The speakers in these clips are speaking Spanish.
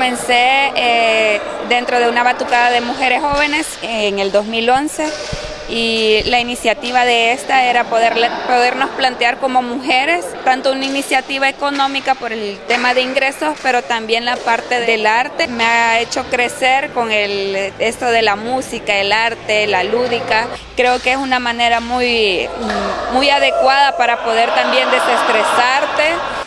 comencé eh, dentro de una batucada de mujeres jóvenes en el 2011 y la iniciativa de esta era poder, podernos plantear como mujeres tanto una iniciativa económica por el tema de ingresos, pero también la parte del arte. Me ha hecho crecer con el, esto de la música, el arte, la lúdica. Creo que es una manera muy, muy adecuada para poder también desestresarte.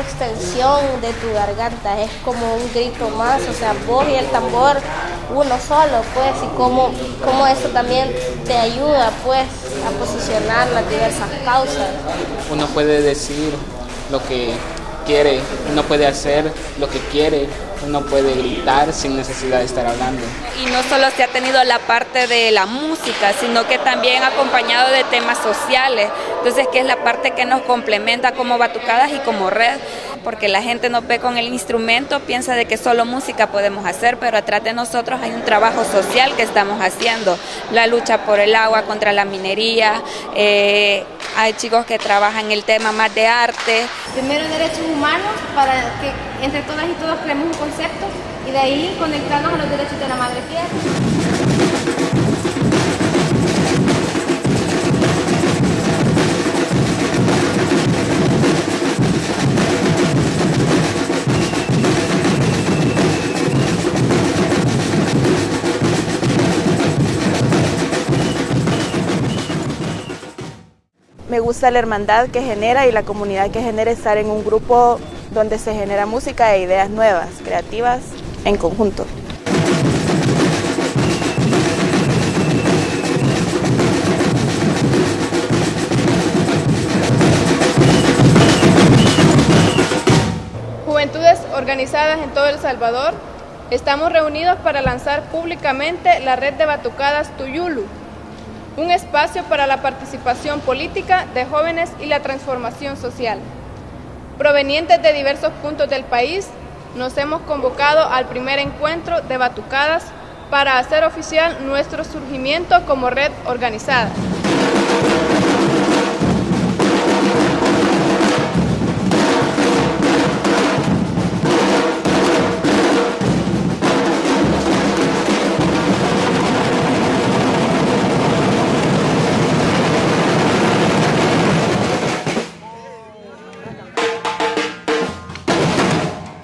Extensión de tu garganta, es como un grito más, o sea, vos y el tambor uno solo, pues, y cómo, cómo eso también te ayuda, pues, a posicionar las diversas causas. Uno puede decir lo que quiere, uno puede hacer lo que quiere, uno puede gritar sin necesidad de estar hablando. Y no solo se ha tenido la parte de la música, sino que también acompañado de temas sociales, entonces que es la parte que nos complementa como batucadas y como red, porque la gente nos ve con el instrumento, piensa de que solo música podemos hacer, pero atrás de nosotros hay un trabajo social que estamos haciendo, la lucha por el agua contra la minería, eh, hay chicos que trabajan el tema más de arte. Primero derechos humanos para que entre todas y todos creemos un concepto y de ahí conectarnos a los derechos de la madre tierra. Me gusta la hermandad que genera y la comunidad que genera estar en un grupo donde se genera música e ideas nuevas, creativas, en conjunto. Juventudes organizadas en todo El Salvador, estamos reunidos para lanzar públicamente la red de batucadas Tuyulu, un espacio para la participación política de jóvenes y la transformación social. Provenientes de diversos puntos del país, nos hemos convocado al primer encuentro de Batucadas para hacer oficial nuestro surgimiento como red organizada.